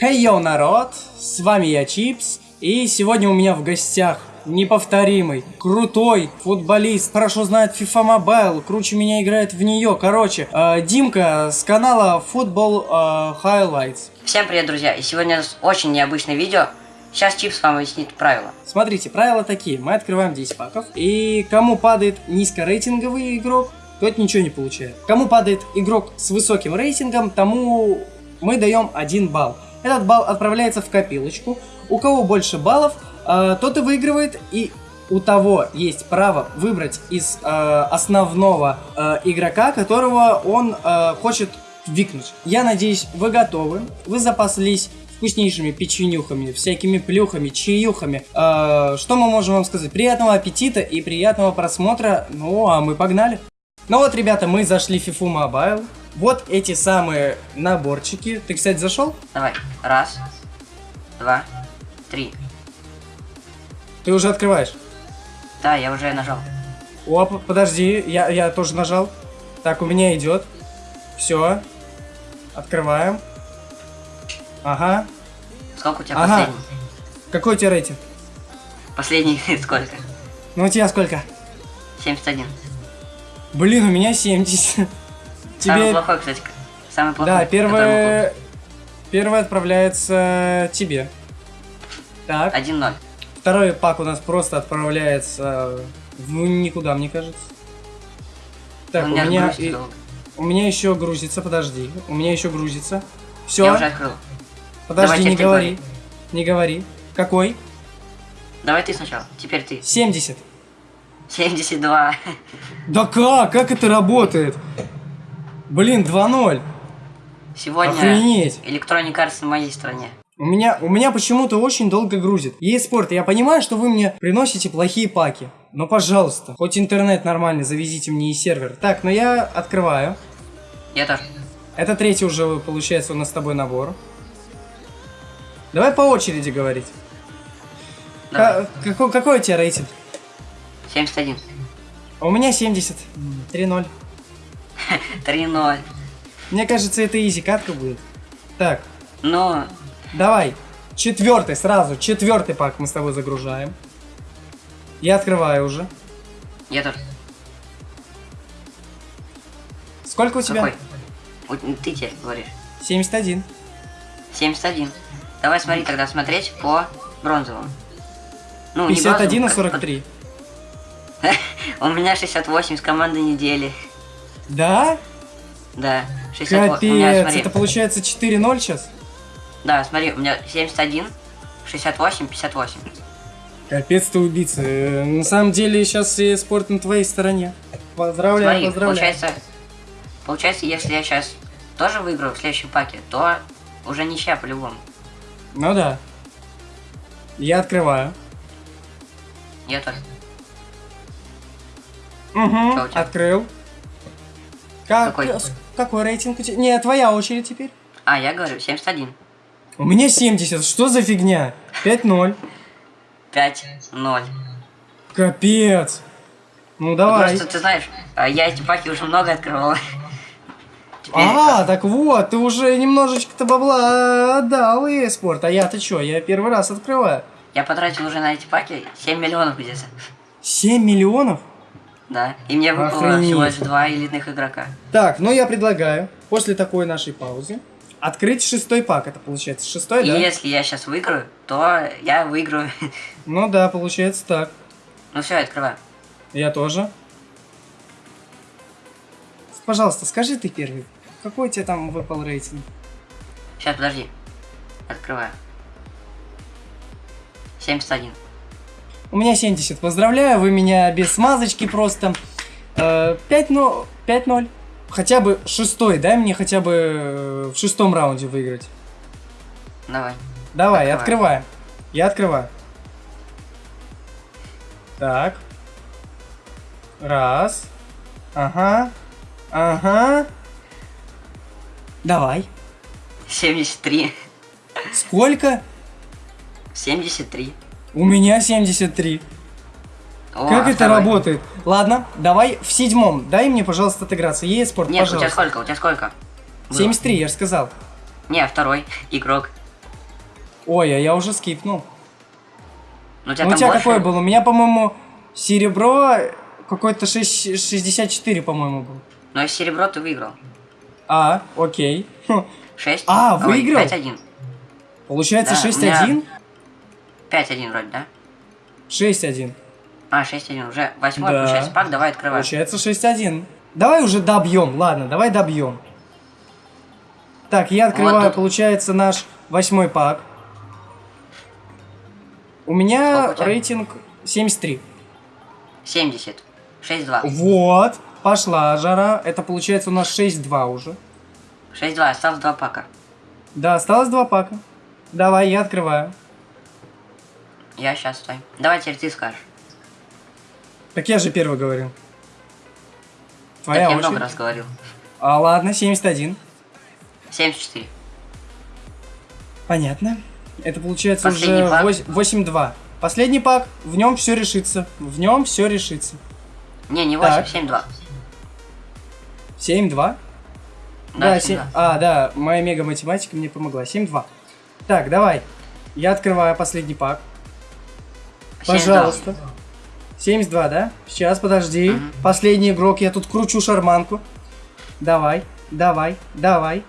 Хей, йоу, народ! С вами я, Чипс, и сегодня у меня в гостях неповторимый, крутой футболист, хорошо знает FIFA Mobile, круче меня играет в нее. Короче, э, Димка с канала Football э, Highlights. Всем привет, друзья! И сегодня у нас очень необычное видео. Сейчас Чипс вам объяснит правила. Смотрите, правила такие. Мы открываем 10 паков, и кому падает низкорейтинговый игрок, тот ничего не получает. Кому падает игрок с высоким рейтингом, тому мы даем 1 балл. Этот балл отправляется в копилочку. У кого больше баллов, э, тот и выигрывает, и у того есть право выбрать из э, основного э, игрока, которого он хочет викнуть. Я надеюсь, вы готовы, вы запаслись вкуснейшими печенюхами, всякими плюхами, чаюхами. Э, что мы можем вам сказать? Приятного аппетита и приятного просмотра. Ну, а мы погнали. Ну вот, ребята, мы зашли в FIFA Mobile. Вот эти самые наборчики. Ты, кстати, зашел? Давай. Раз, два, три. Ты уже открываешь? Да, я уже нажал. Оп, подожди, я, я тоже нажал. Так, у меня идет. Все. Открываем. Ага. Сколько у тебя Ага. последний? Какой у тебя рейтинг? Последний сколько? Ну, у тебя сколько? 71. Блин, у меня 70. Самый Тебе... плохой, кстати. Самый плохой. Да, первое... Первое отправляется тебе. Так. был. 1-0. Второй пак у нас просто отправляется в никуда, мне кажется. Так, У у меня меня, грустно и- у меня еще грузится, подожди. У меня еще грузится. Все, Я уже открыл. подожди, Давайте не говори. Не говори. Какой? Давай ты сначала. Теперь ты. 70. 72. Да как? Как это работает? Блин, 2-0. Сегодня Охренеть. Electronic Arts на моей стороне. У меня, у меня почему-то очень долго грузит. Есть спорт, я понимаю, что вы мне приносите плохие паки. Но, пожалуйста, хоть интернет нормальный, завезите мне и сервер. Так, ну я открываю. Я тоже. Это третий уже, получается, у нас с тобой набор. Давай по очереди говорить. Давай. Ка- какой, какой у тебя рейтинг? 71. А У меня 70. М, 3-0. 3-0. Мне кажется, это изи катка будет. Так, Ну, давай. Четвертый сразу. Четвертый пак мы с тобой загружаем. Я открываю уже. я тоже. Сколько у тебя? Какой? Ты тебе говоришь. 71. 71. Давай смотри тогда смотреть по бронзовому. Ну, 51 и бронзовому, как- 43. У меня 68 с команды недели. Да? Да, 68. У меня, Капец, смотри. это получается 4-0 сейчас? Да, смотри, у меня 71, 68, 58. Капец ты убийца. Э, На самом деле сейчас и спорт на твоей стороне. Поздравляю, Смотри, поздравляю. получается, получается, если я сейчас тоже выиграю в следующем паке, то уже ничья по-любому. Ну да. Я открываю. Я тоже. Угу, открыл. Как, Какой? с- какой рейтинг у тебя? Не, твоя очередь теперь. А, я говорю, 71. У меня 70, что за фигня? 5-0. 5-0. Капец. Ну давай. Просто ты знаешь, а, я эти паки уже много открывал. Теперь А, так вот, ты уже немножечко-то бабла отдал и спорт. А я-то чё, я первый раз открываю. я потратил уже на эти паки 7 миллионов где-то. 7 миллионов? Да. И мне выпало Охренеть. всего лишь два элитных игрока. Так, ну я предлагаю, после такой нашей паузы, открыть шестой пак. Это получается шестой, И да? если я сейчас выиграю, то я выиграю. Ну да, получается так. ну все, открываю. Я тоже. Пожалуйста, скажи ты первый. Какой у тебя там выпал рейтинг? Сейчас, подожди. Открываю. 71. У меня 70. Поздравляю, вы меня без смазочки просто. Э, 5-0. 5-0. Хотя бы шестой, дай мне хотя бы э, в шестом раунде выиграть. Давай. Давай, Открывай. открываем. Я открываю. Так. Раз. Ага. Ага. Давай. 73. Сколько? 73. У меня 73. О, как а это второй? работает? Ладно, давай в седьмом. Дай мне, пожалуйста, отыграться. Есть спорт, Нет, у тебя пожалуйста. сколько? У тебя сколько? было? 73, я же сказал. Не, а второй игрок. Ой, а я уже скипнул. Ну, у тебя Ну, у тебя больше? какой был? У меня, по-моему, серебро какой-то 6, 64, по-моему, был. Но из серебро ты выиграл. А, окей. Хм. 6. А, выиграл? 5-1. Получается Да, у 6-1? 5-1 вроде, да? 6-1. А, 6-1. Уже восьмой Да. получается пак, давай открывай. Получается 6-1. Давай уже добьем, ладно, давай добьем. Так, я открываю, тут- получается, наш восьмой пак. У меня у рейтинг 73. 70. 6-2. Вот, пошла жара. Это получается у нас 6-2 уже. 6-2, осталось два пака. Да, осталось два пака. Давай, я открываю. Я сейчас стой. Давай теперь ты скажешь. Так я же первый говорил. Так Твоя я очередь. много раз говорил. А ладно, 71. 74. Понятно. Это получается Последний уже пак. вось- 8-2. Последний пак, в нем все решится. В нем все решится. Не, не 8, Так. 7-2. 7-2. Да, Да, 7... А, да, моя мега математика мне помогла. 7-2. Так, давай. Я открываю последний пак. 7-2. Пожалуйста. 72, да? Сейчас, подожди. Мгм. Последний игрок, я тут кручу шарманку. Давай, давай, давай.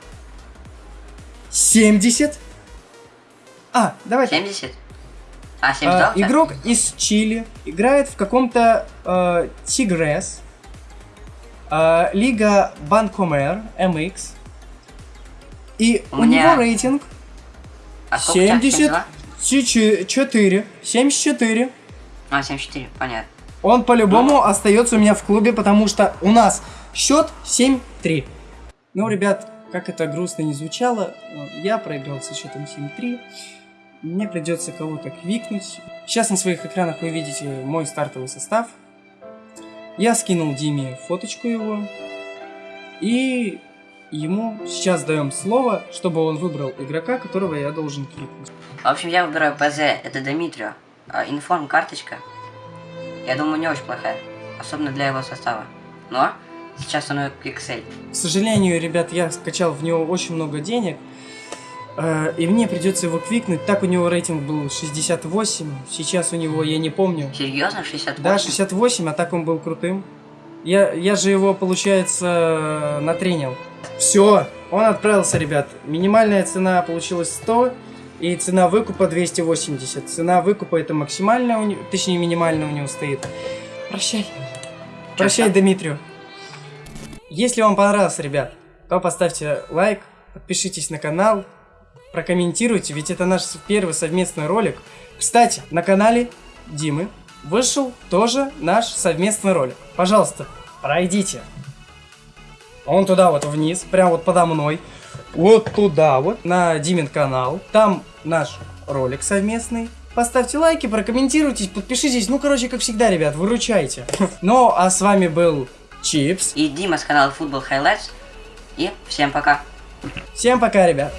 70. А, давай. так. 70? А, А, 72 у тебя? игрок из Чили играет в каком-то э, Тигрес. э, Лига Банкомер MX. И У у, меня него рейтинг А сколько у тебя? 72? 74. 74. А, 74, понятно. Он по-любому остается у меня в клубе, потому что у нас счет 7-3. Ну, ребят, как это грустно не звучало, э, я проиграл со счетом 7-3. Мне придется кого-то квикнуть. Сейчас на своих экранах вы видите мой стартовый состав. Я скинул Диме фоточку его. И ему сейчас даем слово, чтобы он выбрал игрока, которого я должен квикнуть. В общем, я выбираю ПЗ, это Дмитрию. А, информ карточка. Я думаю, не очень плохая. Особенно для его состава. Но сейчас он пиксель. К сожалению, ребят, я скачал в него очень много денег. э, И мне придется его квикнуть. Так у него рейтинг был 68. Сейчас у него, я не помню. Серьезно? 68? Да, 68, а так он был крутым. Я, я же его, получается, натренил. Все, он отправился, ребят. Минимальная цена получилась 100. И цена выкупа 280. Цена выкупа это максимальная, у не- точнее минимальная у него стоит. Прощай. Прощай, Дмитрию. Если вам понравился, ребят, то поставьте лайк, подпишитесь на канал, прокомментируйте, ведь это наш первый совместный ролик. Кстати, на канале Димы вышел тоже наш совместный ролик. Пожалуйста, пройдите. Он туда вот вниз, прям вот подо мной. Вот туда вот, на Димин канал. Там наш ролик совместный. Поставьте лайки, прокомментируйтесь, подпишитесь. Ну, короче, как всегда, ребят, выручайте. Ну, а с вами был Чипс. И Дима с канала Football Highlights. И всем пока. Всем пока, ребят.